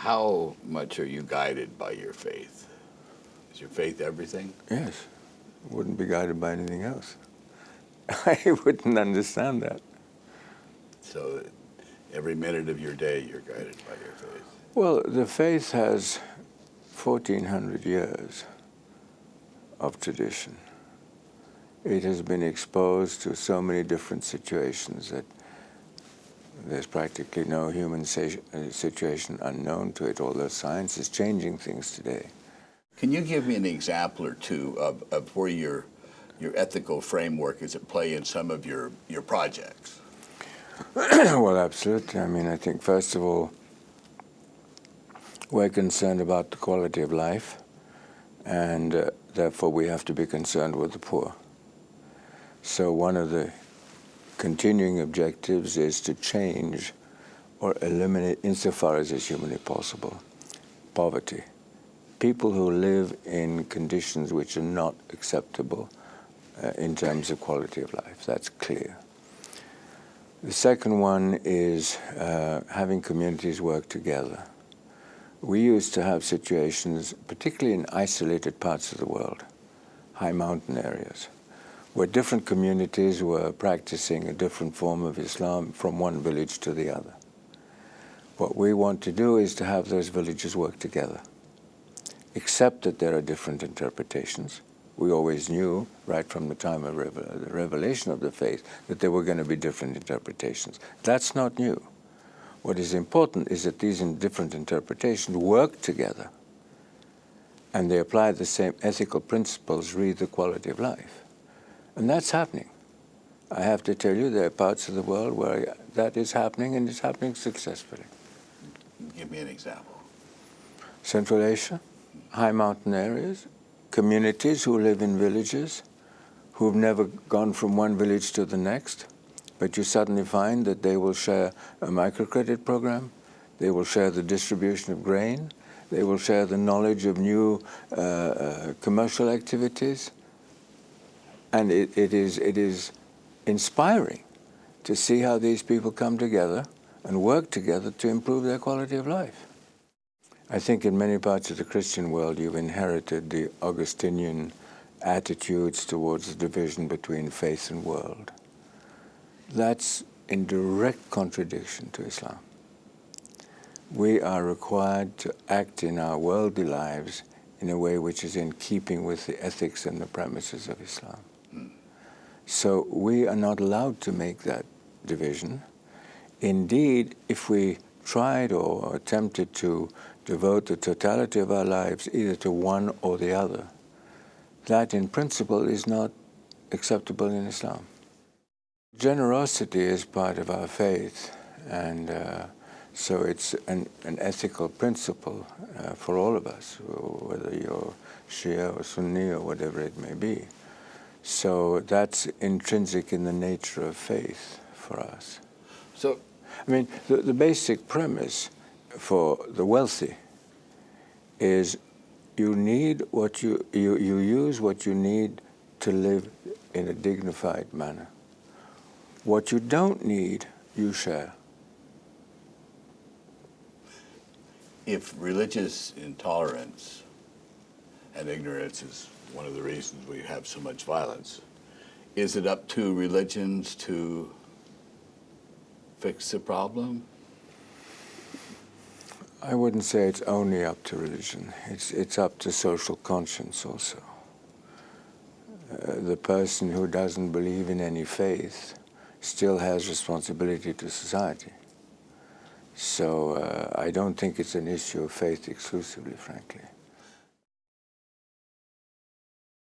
How much are you guided by your faith? Is your faith everything? Yes. Wouldn't be guided by anything else. I wouldn't understand that. So every minute of your day, you're guided by your faith. Well, the faith has 1,400 years of tradition. It has been exposed to so many different situations that there's practically no human uh, situation unknown to it, although science is changing things today. Can you give me an example or two of, of where your, your ethical framework is at play in some of your, your projects? well, absolutely. I mean, I think, first of all, we're concerned about the quality of life, and uh, therefore we have to be concerned with the poor. So one of the continuing objectives is to change or eliminate, insofar as is humanly possible, poverty. People who live in conditions which are not acceptable uh, in terms of quality of life, that's clear. The second one is uh, having communities work together. We used to have situations, particularly in isolated parts of the world, high mountain areas, where different communities were practicing a different form of Islam from one village to the other. What we want to do is to have those villages work together, except that there are different interpretations. We always knew, right from the time of the revelation of the faith, that there were going to be different interpretations. That's not new. What is important is that these different interpretations work together and they apply the same ethical principles, read the quality of life. And that's happening. I have to tell you, there are parts of the world where that is happening and it's happening successfully. Give me an example. Central Asia, high mountain areas, communities who live in villages, who've never gone from one village to the next, but you suddenly find that they will share a microcredit program, they will share the distribution of grain, they will share the knowledge of new uh, uh, commercial activities, and it, it, is, it is inspiring to see how these people come together and work together to improve their quality of life. I think in many parts of the Christian world you've inherited the Augustinian attitudes towards the division between faith and world. That's in direct contradiction to Islam. We are required to act in our worldly lives in a way which is in keeping with the ethics and the premises of Islam. So we are not allowed to make that division. Indeed, if we tried or attempted to devote the totality of our lives either to one or the other, that in principle is not acceptable in Islam. Generosity is part of our faith, and uh, so it's an, an, ethical principle uh, for all of us, whether you're Shia or Sunni or whatever it may be. So that's intrinsic in the nature of faith for us. So, I mean, the, the basic premise for the wealthy is you need what you, you, you use what you need to live in a dignified manner. What you don't need, you share. If religious intolerance and ignorance is one of the reasons we have so much violence. Is it up to religions to fix the problem? I wouldn't say it's only up to religion. It's, it's up to social conscience also. Uh, the person who doesn't believe in any faith still has responsibility to society. So uh, I don't think it's an issue of faith exclusively, frankly.